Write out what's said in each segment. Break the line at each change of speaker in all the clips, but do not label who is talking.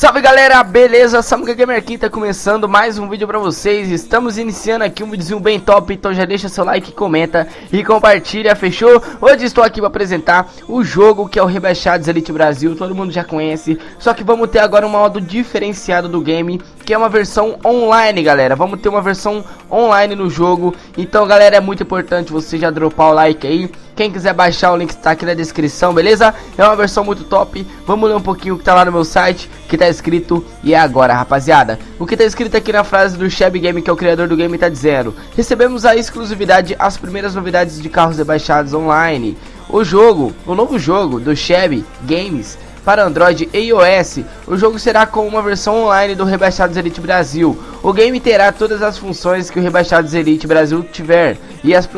Salve galera, beleza? Samuka Gamer aqui, tá começando mais um vídeo pra vocês Estamos iniciando aqui um videozinho bem top, então já deixa seu like, comenta e compartilha, fechou? Hoje estou aqui pra apresentar o jogo que é o Rebaixados Elite Brasil, todo mundo já conhece Só que vamos ter agora um modo diferenciado do game, que é uma versão online galera Vamos ter uma versão online no jogo, então galera é muito importante você já dropar o like aí quem quiser baixar, o link está aqui na descrição, beleza? É uma versão muito top. Vamos ler um pouquinho o que tá lá no meu site, que tá escrito e é agora, rapaziada. O que tá escrito aqui na frase do Sheb Game, que é o criador do game, tá dizendo: Recebemos a exclusividade, as primeiras novidades de carros rebaixados online. O jogo, o novo jogo do Sheb Games para Android e iOS. O jogo será com uma versão online do Rebaixados Elite Brasil. O game terá todas as funções que o Rebaixados Elite Brasil tiver e as,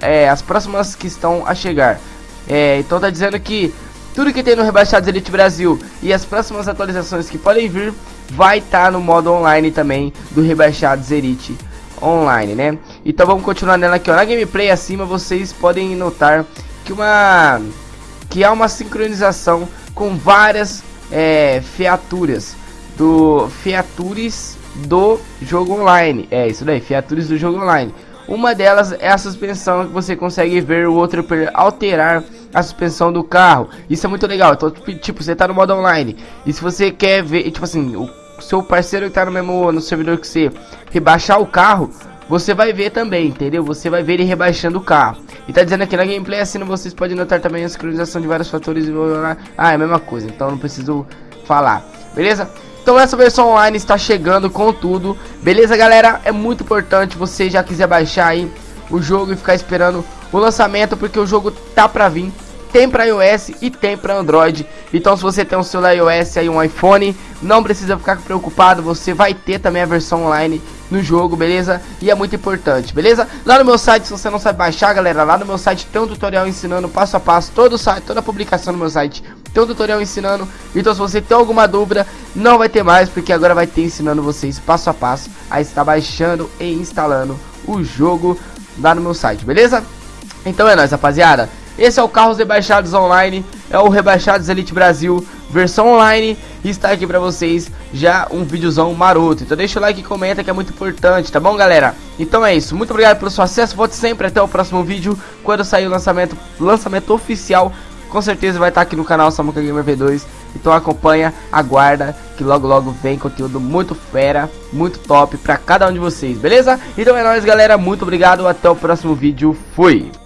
é, as próximas que estão a chegar. É, então tá dizendo que tudo que tem no Rebaixados Elite Brasil e as próximas atualizações que podem vir vai estar tá no modo online também do Rebaixados Elite Online, né? Então vamos continuar nela aqui, ó. Na gameplay acima vocês podem notar que uma que há uma sincronização com várias é, featuras do features do jogo online. É isso daí, features do jogo online. Uma delas é a suspensão que você consegue ver o outro alterar a suspensão do carro. Isso é muito legal. Então, tipo, você tá no modo online e se você quer ver, tipo assim, o seu parceiro que tá no mesmo no servidor que você rebaixar o carro, você vai ver também, entendeu? Você vai ver ele rebaixando o carro. E tá dizendo aqui na gameplay assim, vocês podem notar também a sincronização de vários fatores. Ah, é a mesma coisa, então não preciso falar, beleza? Então essa versão online está chegando com tudo, beleza galera? É muito importante você já quiser baixar aí o jogo e ficar esperando o lançamento, porque o jogo tá pra vir tem para iOS e tem para Android. Então se você tem um celular iOS aí um iPhone, não precisa ficar preocupado, você vai ter também a versão online no jogo, beleza? E é muito importante, beleza? Lá no meu site, se você não sabe baixar, galera, lá no meu site tem um tutorial ensinando passo a passo, todo site, toda a publicação no meu site tem um tutorial ensinando. Então se você tem alguma dúvida, não vai ter mais, porque agora vai ter ensinando vocês passo a passo a estar baixando e instalando o jogo lá no meu site, beleza? Então é nóis, rapaziada. Esse é o Carros Rebaixados Online, é o Rebaixados Elite Brasil, versão online, e está aqui pra vocês já um videozão maroto. Então deixa o like e comenta que é muito importante, tá bom galera? Então é isso, muito obrigado pelo seu acesso, volte sempre até o próximo vídeo, quando sair o lançamento, lançamento oficial, com certeza vai estar aqui no canal Samuka Gamer V2, então acompanha, aguarda, que logo logo vem conteúdo muito fera, muito top pra cada um de vocês, beleza? Então é nóis galera, muito obrigado, até o próximo vídeo, fui!